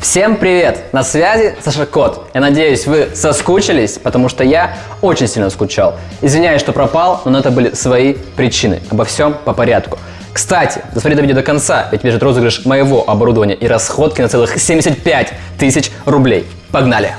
Всем привет! На связи Саша Кот. Я надеюсь, вы соскучились, потому что я очень сильно скучал. Извиняюсь, что пропал, но это были свои причины. Обо всем по порядку. Кстати, досмотри это видео до конца, ведь бежит розыгрыш моего оборудования и расходки на целых 75 тысяч рублей. Погнали!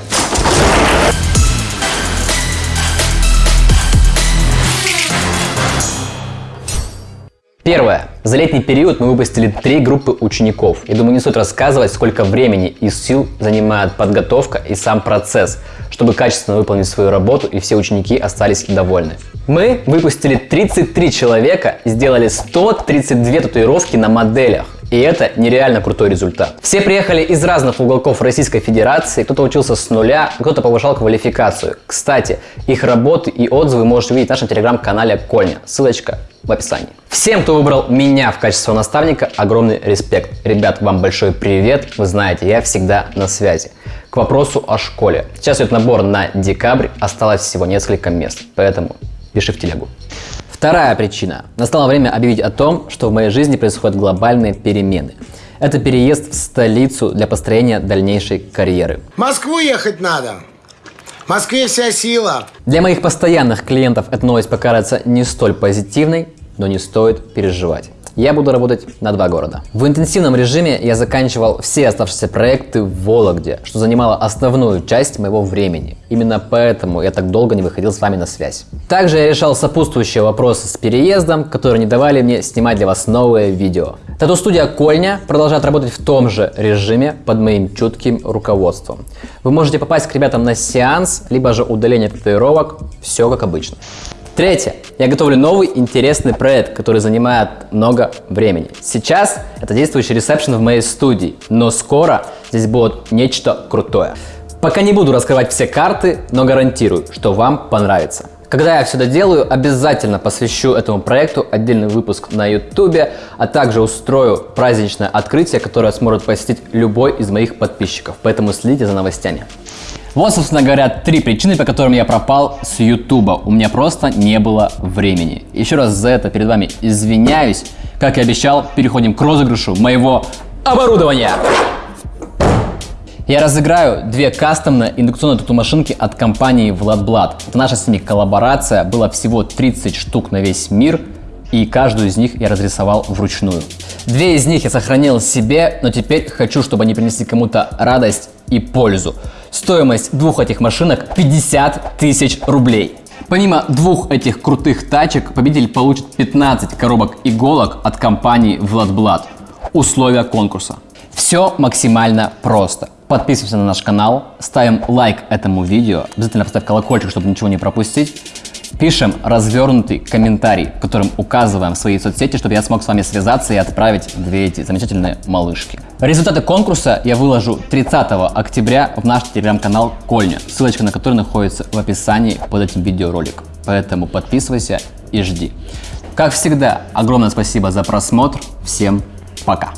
Первое. За летний период мы выпустили три группы учеников. Я думаю, не стоит рассказывать, сколько времени и сил занимает подготовка и сам процесс, чтобы качественно выполнить свою работу и все ученики остались довольны. Мы выпустили 33 человека и сделали 132 татуировки на моделях. И это нереально крутой результат. Все приехали из разных уголков Российской Федерации, кто-то учился с нуля, кто-то повышал квалификацию. Кстати, их работы и отзывы можете увидеть в нашем телеграм-канале Кольня. Ссылочка в описании. Всем, кто выбрал меня в качестве наставника, огромный респект. Ребят, вам большой привет. Вы знаете, я всегда на связи. К вопросу о школе. Сейчас идет набор на декабрь, осталось всего несколько мест, поэтому пиши в телегу. Вторая причина. Настало время объявить о том, что в моей жизни происходят глобальные перемены. Это переезд в столицу для построения дальнейшей карьеры. В Москву ехать надо. В Москве вся сила. Для моих постоянных клиентов эта новость покажется не столь позитивной, но не стоит переживать я буду работать на два города. В интенсивном режиме я заканчивал все оставшиеся проекты в Вологде, что занимало основную часть моего времени. Именно поэтому я так долго не выходил с вами на связь. Также я решал сопутствующие вопросы с переездом, которые не давали мне снимать для вас новые видео. Тату-студия Кольня продолжает работать в том же режиме под моим чутким руководством. Вы можете попасть к ребятам на сеанс, либо же удаление татуировок, все как обычно. Третье. Я готовлю новый интересный проект, который занимает много времени. Сейчас это действующий ресепшн в моей студии, но скоро здесь будет нечто крутое. Пока не буду раскрывать все карты, но гарантирую, что вам понравится. Когда я все доделаю, обязательно посвящу этому проекту отдельный выпуск на YouTube, а также устрою праздничное открытие, которое сможет посетить любой из моих подписчиков. Поэтому следите за новостями. Вот, собственно говоря, три причины, по которым я пропал с Ютуба. У меня просто не было времени. Еще раз за это перед вами извиняюсь. Как и обещал, переходим к розыгрышу моего оборудования. Я разыграю две кастомные индукционные тату-машинки от компании. Это наша с ними коллаборация, было всего 30 штук на весь мир, и каждую из них я разрисовал вручную. Две из них я сохранил себе, но теперь хочу, чтобы они принесли кому-то радость и пользу. Стоимость двух этих машинок 50 тысяч рублей. Помимо двух этих крутых тачек, победитель получит 15 коробок иголок от компании Владблад. Условия конкурса. Все максимально просто. Подписываемся на наш канал, ставим лайк этому видео, обязательно поставь колокольчик, чтобы ничего не пропустить. Пишем развернутый комментарий, в котором указываем свои соцсети, чтобы я смог с вами связаться и отправить две эти замечательные малышки. Результаты конкурса я выложу 30 октября в наш телеграм-канал Кольня, ссылочка на который находится в описании под этим видеороликом. Поэтому подписывайся и жди. Как всегда, огромное спасибо за просмотр. Всем пока!